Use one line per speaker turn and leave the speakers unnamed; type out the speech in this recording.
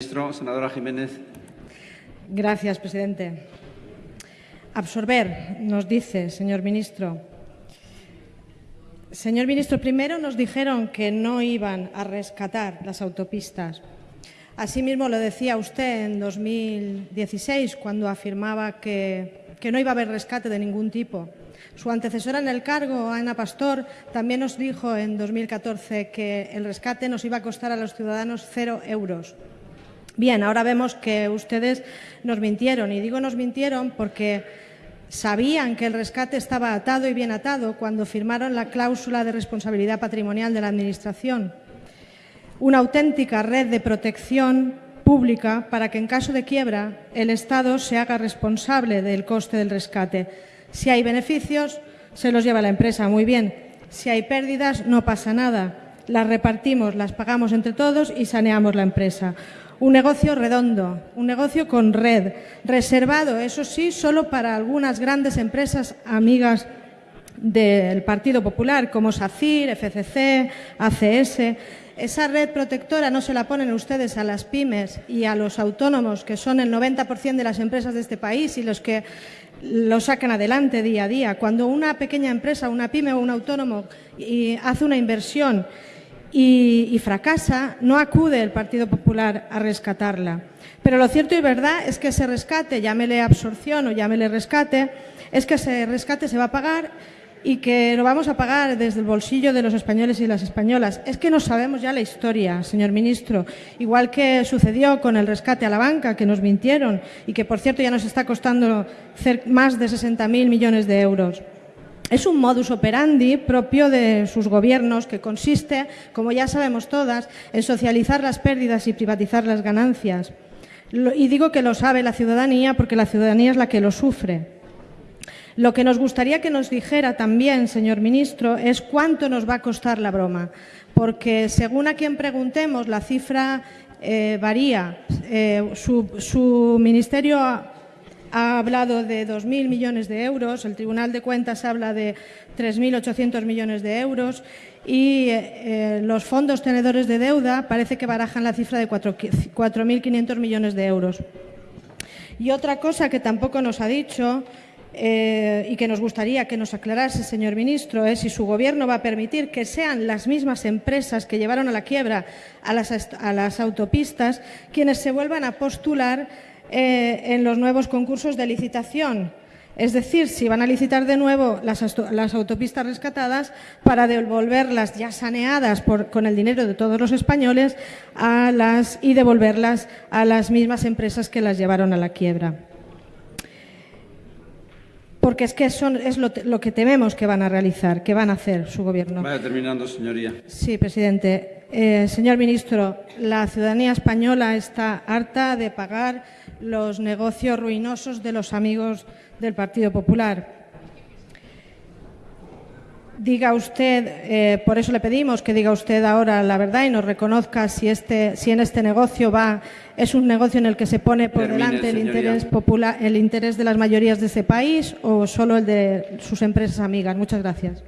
Ministro, senadora Jiménez.
Gracias, presidente. Absorber, nos dice, señor ministro. Señor ministro, primero nos dijeron que no iban a rescatar las autopistas. Asimismo lo decía usted en 2016, cuando afirmaba que, que no iba a haber rescate de ningún tipo. Su antecesora en el cargo, Ana Pastor, también nos dijo en 2014 que el rescate nos iba a costar a los ciudadanos cero euros. Bien, ahora vemos que ustedes nos mintieron, y digo nos mintieron porque sabían que el rescate estaba atado y bien atado cuando firmaron la cláusula de responsabilidad patrimonial de la Administración. Una auténtica red de protección pública para que en caso de quiebra el Estado se haga responsable del coste del rescate. Si hay beneficios, se los lleva la empresa, muy bien. Si hay pérdidas, no pasa nada. Las repartimos, las pagamos entre todos y saneamos la empresa. Un negocio redondo, un negocio con red, reservado, eso sí, solo para algunas grandes empresas amigas del Partido Popular, como SACIR, FCC, ACS. Esa red protectora no se la ponen ustedes a las pymes y a los autónomos, que son el 90% de las empresas de este país y los que lo sacan adelante día a día. Cuando una pequeña empresa, una pyme o un autónomo hace una inversión y, fracasa, no acude el Partido Popular a rescatarla. Pero lo cierto y verdad es que ese rescate, llámele absorción o llámele rescate, es que ese rescate se va a pagar y que lo vamos a pagar desde el bolsillo de los españoles y las españolas. Es que no sabemos ya la historia, señor ministro, igual que sucedió con el rescate a la banca, que nos mintieron y que, por cierto, ya nos está costando más de 60.000 millones de euros. Es un modus operandi propio de sus gobiernos que consiste, como ya sabemos todas, en socializar las pérdidas y privatizar las ganancias. Y digo que lo sabe la ciudadanía porque la ciudadanía es la que lo sufre. Lo que nos gustaría que nos dijera también, señor ministro, es cuánto nos va a costar la broma, porque según a quien preguntemos, la cifra eh, varía. Eh, su, su ministerio ha hablado de 2.000 millones de euros, el Tribunal de Cuentas habla de 3.800 millones de euros y eh, los fondos tenedores de deuda parece que barajan la cifra de 4.500 millones de euros. Y otra cosa que tampoco nos ha dicho eh, y que nos gustaría que nos aclarase, señor ministro, es si su Gobierno va a permitir que sean las mismas empresas que llevaron a la quiebra a las autopistas quienes se vuelvan a postular eh, en los nuevos concursos de licitación. Es decir, si van a licitar de nuevo las, autopistas rescatadas para devolverlas ya saneadas con el dinero de todos los españoles a las, y devolverlas a las mismas empresas que las llevaron a la quiebra. Porque es que eso es lo, lo que tememos que van a realizar, que van a hacer su gobierno.
Vaya terminando, señoría.
Sí, presidente. Eh, señor ministro, la ciudadanía española está harta de pagar los negocios ruinosos de los amigos del Partido Popular. Diga usted, eh, por eso le pedimos que diga usted ahora la verdad y nos reconozca si, este, si en este negocio va, es un negocio en el que se pone por delante el interés, popular, el interés de las mayorías de ese país o solo el de sus empresas amigas. Muchas gracias.